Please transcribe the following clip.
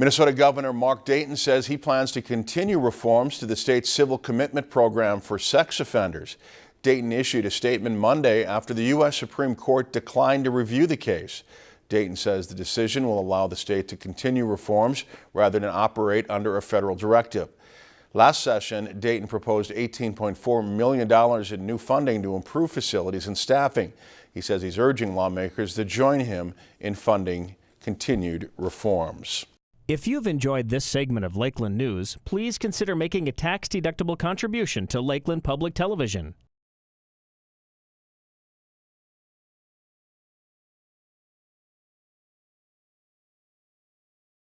Minnesota Governor Mark Dayton says he plans to continue reforms to the state's civil commitment program for sex offenders. Dayton issued a statement Monday after the U.S. Supreme Court declined to review the case. Dayton says the decision will allow the state to continue reforms rather than operate under a federal directive. Last session, Dayton proposed $18.4 million in new funding to improve facilities and staffing. He says he's urging lawmakers to join him in funding continued reforms. If you've enjoyed this segment of Lakeland News, please consider making a tax-deductible contribution to Lakeland Public Television.